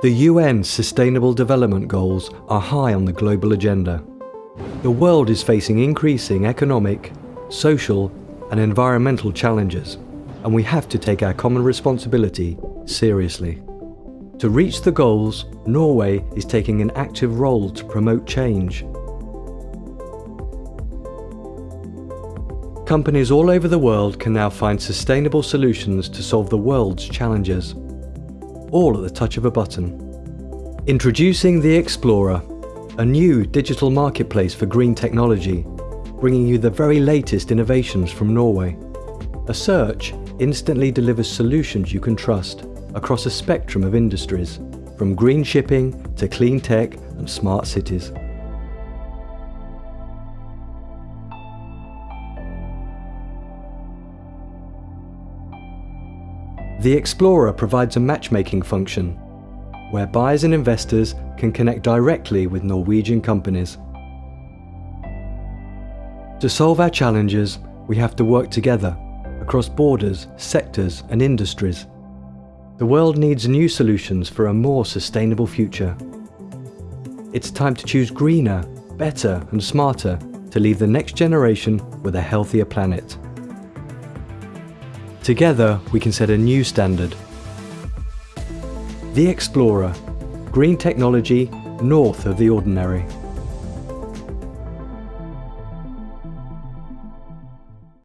The UN Sustainable Development Goals are high on the global agenda. The world is facing increasing economic, social and environmental challenges, and we have to take our common responsibility seriously. To reach the goals, Norway is taking an active role to promote change. Companies all over the world can now find sustainable solutions to solve the world's challenges, all at the touch of a button. Introducing the Explorer, a new digital marketplace for green technology, bringing you the very latest innovations from Norway. A search instantly delivers solutions you can trust across a spectrum of industries, from green shipping to clean tech and smart cities. The Explorer provides a matchmaking function, where buyers and investors can connect directly with Norwegian companies. To solve our challenges, we have to work together across borders, sectors and industries. The world needs new solutions for a more sustainable future. It's time to choose greener, better and smarter to leave the next generation with a healthier planet. Together, we can set a new standard. The Explorer, green technology north of the ordinary.